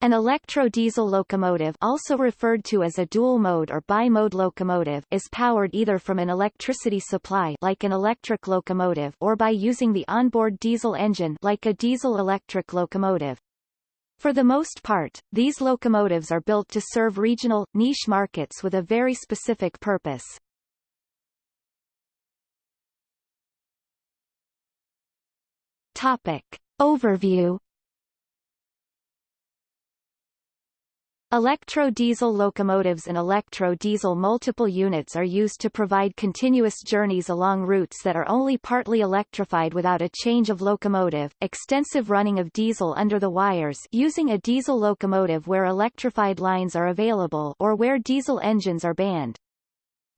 An electro-diesel locomotive also referred to as a dual-mode or bi-mode locomotive is powered either from an electricity supply like an electric locomotive or by using the onboard diesel engine like a diesel-electric locomotive. For the most part, these locomotives are built to serve regional, niche markets with a very specific purpose. Topic. Overview Electro-diesel locomotives and electro-diesel multiple units are used to provide continuous journeys along routes that are only partly electrified without a change of locomotive, extensive running of diesel under the wires using a diesel locomotive where electrified lines are available or where diesel engines are banned.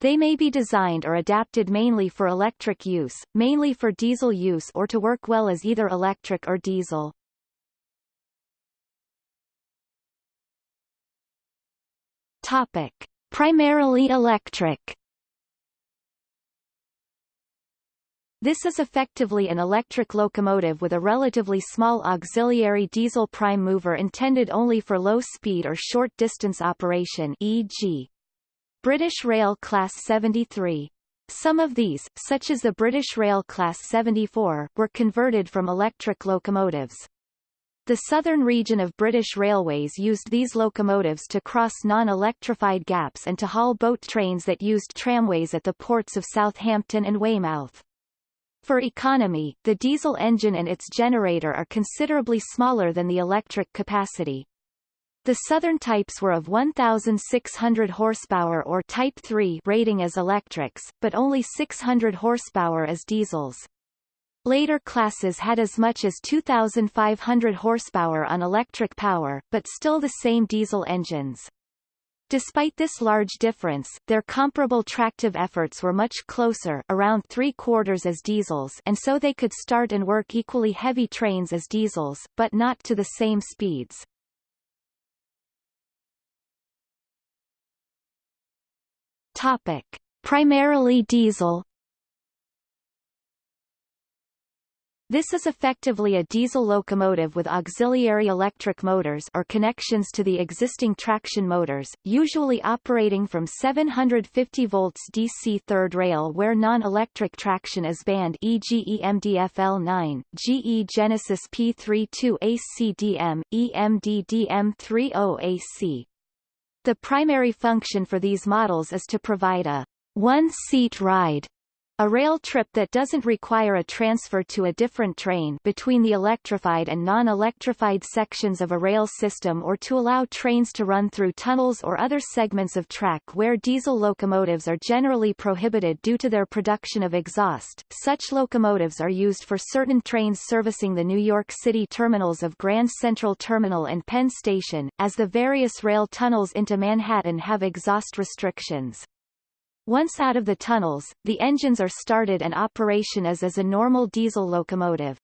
They may be designed or adapted mainly for electric use, mainly for diesel use or to work well as either electric or diesel. Topic. Primarily electric This is effectively an electric locomotive with a relatively small auxiliary diesel prime mover intended only for low-speed or short-distance operation e.g. British Rail Class 73. Some of these, such as the British Rail Class 74, were converted from electric locomotives. The southern region of British Railways used these locomotives to cross non-electrified gaps and to haul boat trains that used tramways at the ports of Southampton and Weymouth. For economy, the diesel engine and its generator are considerably smaller than the electric capacity. The southern types were of 1,600 horsepower or Type 3 rating as electrics, but only 600 horsepower as diesels. Later classes had as much as 2,500 horsepower on electric power, but still the same diesel engines. Despite this large difference, their comparable tractive efforts were much closer around three quarters as diesels and so they could start and work equally heavy trains as diesels, but not to the same speeds. Topic. Primarily diesel This is effectively a diesel locomotive with auxiliary electric motors or connections to the existing traction motors, usually operating from 750 volts DC third rail where non-electric traction is banned e.g. EMDFL9, GE Genesis P32 ACDM, EMDDM30 AC. The primary function for these models is to provide a one-seat ride a rail trip that doesn't require a transfer to a different train between the electrified and non-electrified sections of a rail system or to allow trains to run through tunnels or other segments of track where diesel locomotives are generally prohibited due to their production of exhaust. Such locomotives are used for certain trains servicing the New York City terminals of Grand Central Terminal and Penn Station, as the various rail tunnels into Manhattan have exhaust restrictions. Once out of the tunnels, the engines are started and operation is as a normal diesel locomotive.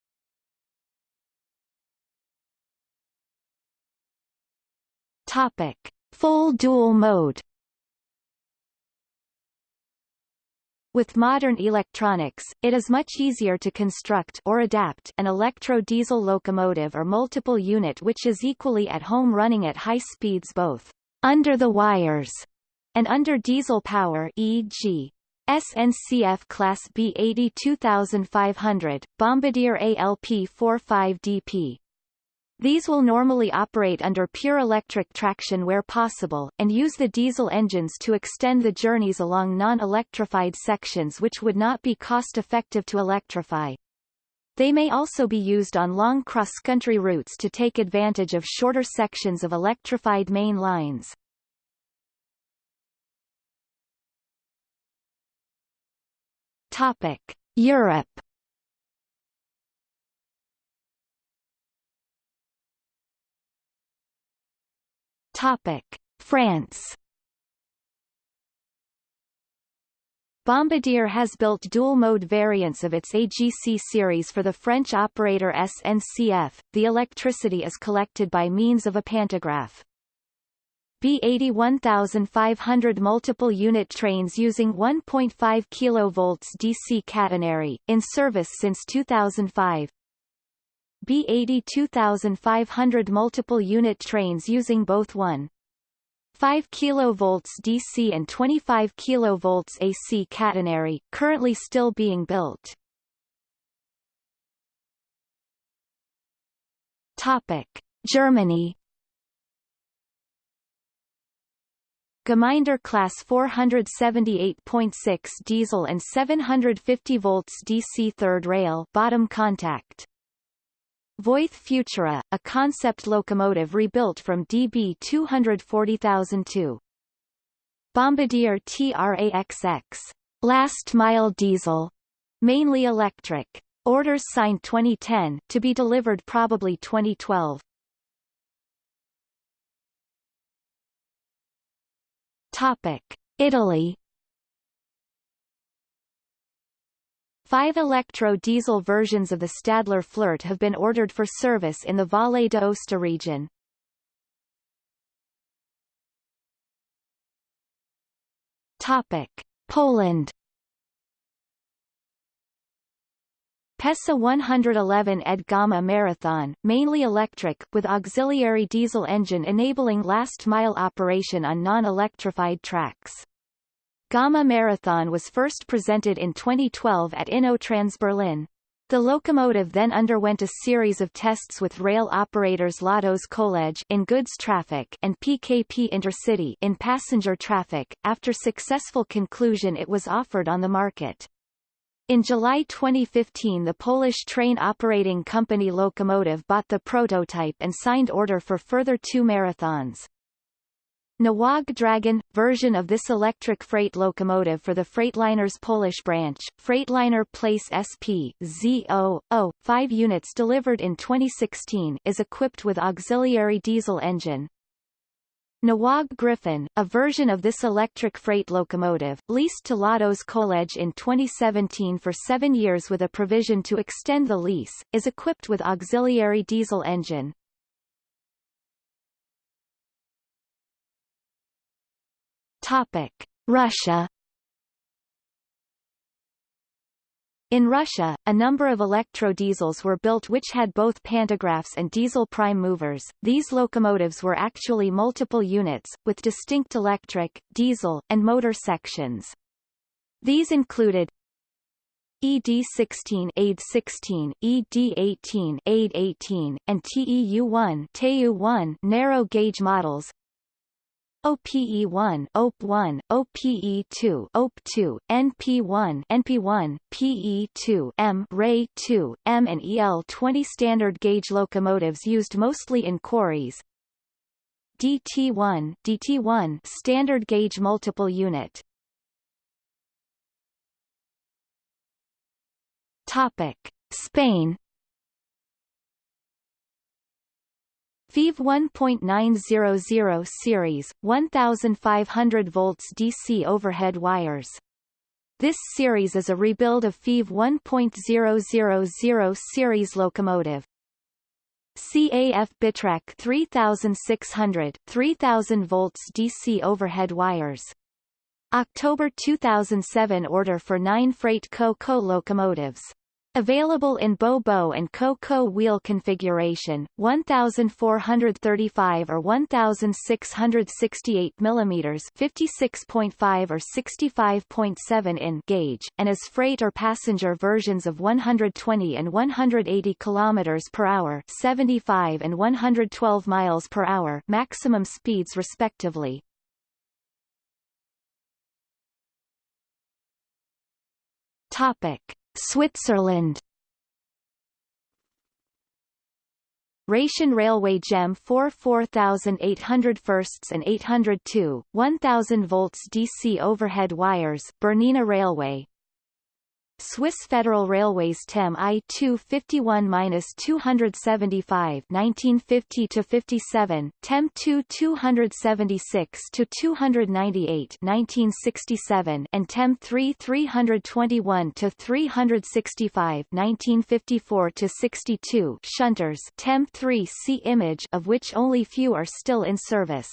Topic. Full dual mode With modern electronics, it is much easier to construct or adapt an electro-diesel locomotive or multiple unit which is equally at home running at high speeds both under the wires and under diesel power e.g. SNCF Class B 82500, Bombardier ALP-45DP. These will normally operate under pure electric traction where possible, and use the diesel engines to extend the journeys along non-electrified sections which would not be cost-effective to electrify. They may also be used on long cross-country routes to take advantage of shorter sections of electrified main lines. Topic: Europe. Topic: France. Bombardier has built dual-mode variants of its AGC series for the French operator SNCF. The electricity is collected by means of a pantograph. B81500 multiple unit trains using 1.5 kV DC catenary, in service since 2005. B82500 multiple unit trains using both 1 5 kV DC and 25 kV AC catenary, currently still being built. Topic: Germany Gemeinde class 478.6 diesel and 750 volts DC third rail bottom contact. Voith Futura, a concept locomotive rebuilt from DB 240,002. Bombardier TRAXX. Last mile diesel. Mainly electric. Orders signed 2010, to be delivered probably 2012. Topic: Italy. Five electro-diesel versions of the Stadler Flirt have been ordered for service in the Valle d'Aosta region. Topic: Poland. PESA 111 ED Gamma Marathon, mainly electric, with auxiliary diesel engine enabling last-mile operation on non-electrified tracks. Gamma Marathon was first presented in 2012 at InnoTrans Berlin. The locomotive then underwent a series of tests with rail operators Lotos Kolej in goods traffic and PKP Intercity in passenger traffic. After successful conclusion it was offered on the market. In July 2015 the Polish train operating company Lokomotiv bought the prototype and signed order for further two marathons. Newag Dragon – version of this electric freight locomotive for the Freightliner's Polish branch, Freightliner Place SP, Z0, 5 units delivered in 2016 is equipped with auxiliary diesel engine. Newag Griffin, a version of this electric freight locomotive, leased to Lotos Kolej in 2017 for seven years with a provision to extend the lease, is equipped with auxiliary diesel engine. Topic. Russia In Russia, a number of electro-diesels were built which had both pantographs and diesel prime movers. These locomotives were actually multiple units, with distinct electric, diesel, and motor sections. These included ED16 AID16, ED18 AID18, and TEU1 TEU1 narrow gauge models, OPE1, OP1, OPE2, OP2, NP1, NP1, PE2, M, RAY2, M and EL20 standard gauge locomotives used mostly in quarries. DT1, DT1 standard gauge multiple unit. Topic: Spain FEVE 1.900 series, 1500 volts DC overhead wires. This series is a rebuild of FEVE 1.000 series locomotive. CAF Bitrac 3600, 3000 volts DC overhead wires. October 2007 order for 9 freight Co-Co locomotives. Available in Bo-Bo and Co-Co wheel configuration, 1435 or 1668 mm 56.5 or 65.7 in gauge, and as freight or passenger versions of 120 and 180 km per hour 75 and 112 miles per hour maximum speeds respectively. Topic. Switzerland. Rhaetian Railway GEM 4 4800 firsts and 802, 1000 volts DC overhead wires Bernina Railway Swiss Federal Railways TEM I-251-275 1950-57, TEM 2-276-298 1967 and TEM 3-321-365 1954-62 shunters TEM 3 see image of which only few are still in service.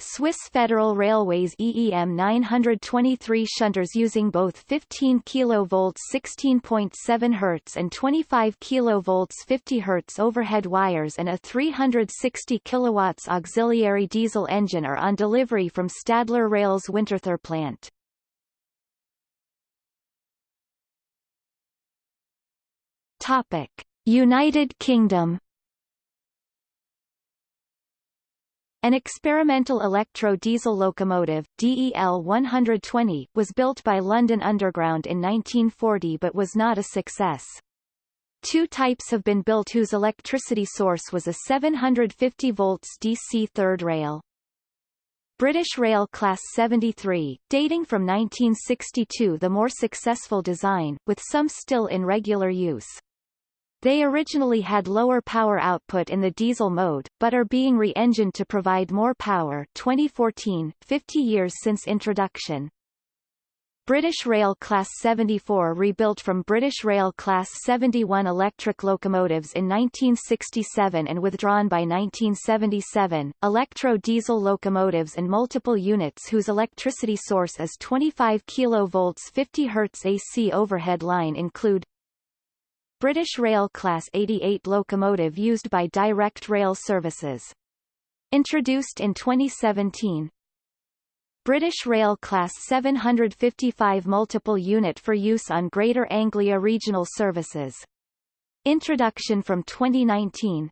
Swiss Federal Railways EEM 923 shunters using both 15 kV 16.7 Hz and 25 kV 50 Hz overhead wires and a 360 kW auxiliary diesel engine are on delivery from Stadler Rail's Winterthur plant. Topic: United Kingdom An experimental electro-diesel locomotive, DEL 120, was built by London Underground in 1940 but was not a success. Two types have been built whose electricity source was a 750 volts DC third rail. British Rail Class 73, dating from 1962 the more successful design, with some still in regular use. They originally had lower power output in the diesel mode, but are being re-engined to provide more power 2014, 50 years since introduction. British Rail Class 74 rebuilt from British Rail Class 71 electric locomotives in 1967 and withdrawn by 1977, electro-diesel locomotives and multiple units whose electricity source is 25 kV 50 Hz AC overhead line include British Rail Class 88 locomotive used by Direct Rail Services. Introduced in 2017. British Rail Class 755 multiple unit for use on Greater Anglia Regional Services. Introduction from 2019.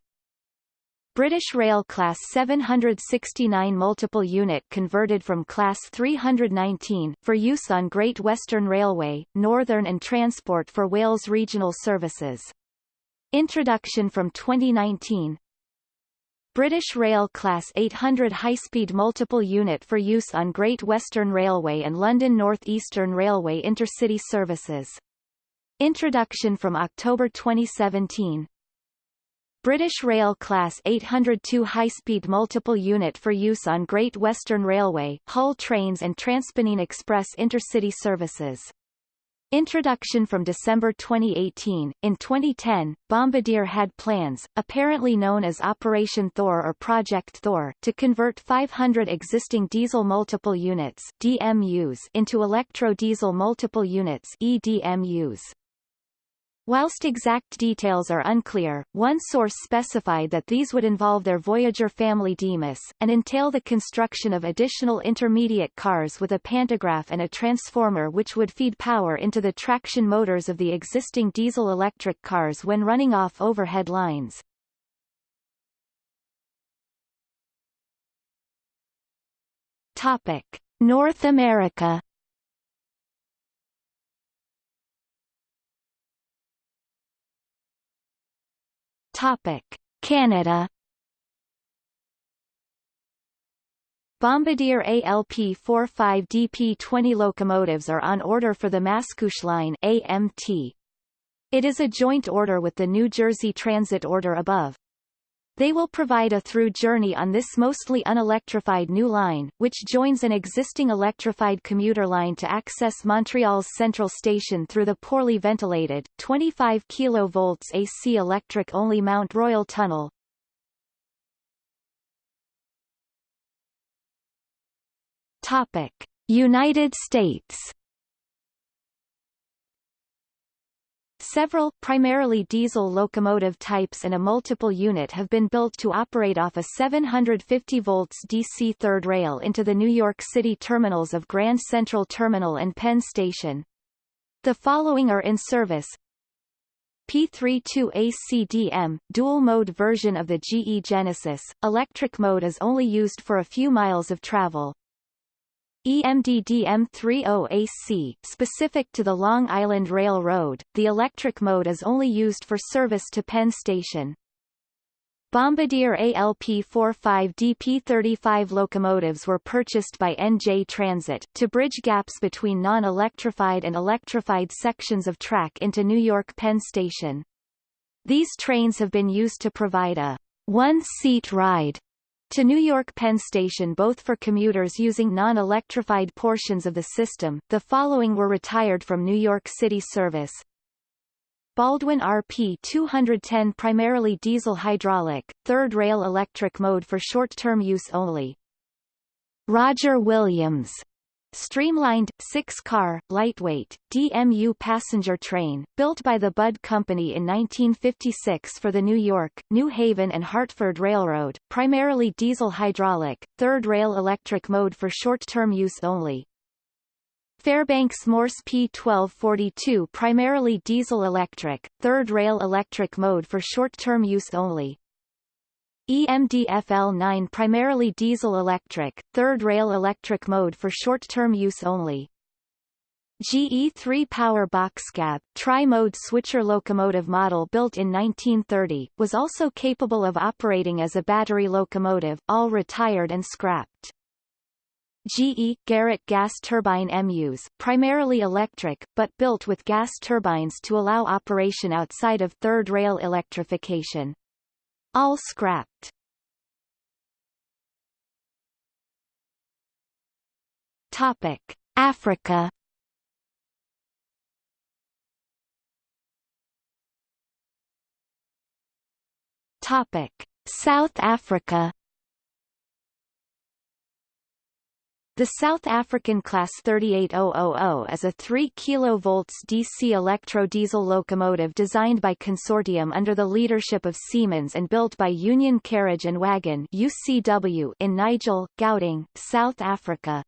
British Rail Class 769 multiple unit converted from Class 319 for use on Great Western Railway, Northern and Transport for Wales Regional Services. Introduction from 2019 British Rail Class 800 high-speed multiple unit for use on Great Western Railway and London North Eastern Railway intercity services. Introduction from October 2017 British Rail Class 802 high-speed multiple unit for use on Great Western Railway, Hull Trains and Transpennine Express intercity services. Introduction from December 2018. In 2010, Bombardier had plans, apparently known as Operation Thor or Project Thor, to convert 500 existing diesel multiple units DMUs into electro-diesel multiple units EDMUs. Whilst exact details are unclear, one source specified that these would involve their Voyager family DEMUs, and entail the construction of additional intermediate cars with a pantograph and a transformer which would feed power into the traction motors of the existing diesel-electric cars when running off overhead lines. Topic. North America Topic: Canada Bombardier ALP-45DP-20 locomotives are on order for the Mascouche Line AMT. It is a joint order with the New Jersey Transit order above. They will provide a through journey on this mostly unelectrified new line, which joins an existing electrified commuter line to access Montreal's central station through the poorly ventilated, 25 kV AC electric-only Mount Royal Tunnel. Topic. United States Several, primarily diesel locomotive types and a multiple unit have been built to operate off a 750 volts DC third rail into the New York City terminals of Grand Central Terminal and Penn Station. The following are in service. P32ACDM, dual-mode version of the GE Genesis, electric mode is only used for a few miles of travel. EMDDM30AC, specific to the Long Island Railroad, the electric mode is only used for service to Penn Station. Bombardier ALP-45DP-35 locomotives were purchased by NJ Transit, to bridge gaps between non-electrified and electrified sections of track into New York Penn Station. These trains have been used to provide a one-seat ride to New York Penn Station both for commuters using non-electrified portions of the system, the following were retired from New York City service. Baldwin RP 210 primarily diesel hydraulic, third rail electric mode for short-term use only. Roger Williams Streamlined, six-car, lightweight, DMU passenger train, built by the Budd Company in 1956 for the New York, New Haven and Hartford Railroad, primarily diesel-hydraulic, third rail electric mode for short-term use only. Fairbanks Morse P1242 primarily diesel-electric, third rail electric mode for short-term use only. EMDFL-9 primarily diesel-electric, third-rail electric mode for short-term use only. GE3 Power Boxcab, tri-mode switcher locomotive model built in 1930, was also capable of operating as a battery locomotive, all retired and scrapped. GE Garrett gas turbine MUs, primarily electric, but built with gas turbines to allow operation outside of third rail electrification. All scrapped. Topic: Africa. Topic: South Africa. The South African Class 38000 is a 3 kV DC electro-diesel locomotive designed by consortium under the leadership of Siemens and built by Union Carriage and Wagon UCW in Nigel, Gauteng, South Africa.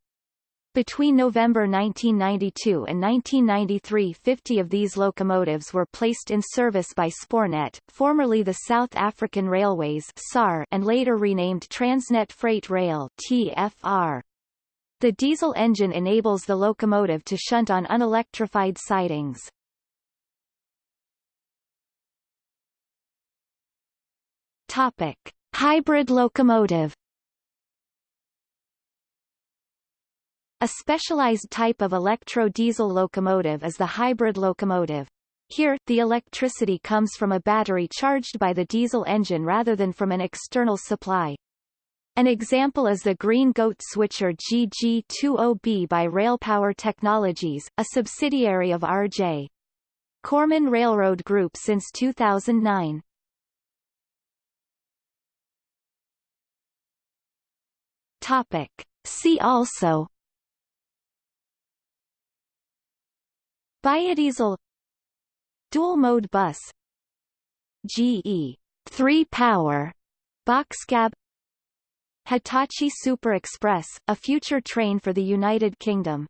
Between November 1992 and 1993 50 of these locomotives were placed in service by Spoornet, formerly the South African Railways and later renamed Transnet Freight Rail TFR. The diesel engine enables the locomotive to shunt on unelectrified sidings. Topic: Hybrid locomotive. A specialized type of electro-diesel locomotive is the hybrid locomotive. Here, the electricity comes from a battery charged by the diesel engine rather than from an external supply. An example is the Green Goat switcher GG20B by Railpower Technologies, a subsidiary of RJ. Corman Railroad Group since 2009. Topic. See also Biodiesel Dual-mode bus GE 3 power Boxcab Hitachi Super Express, a future train for the United Kingdom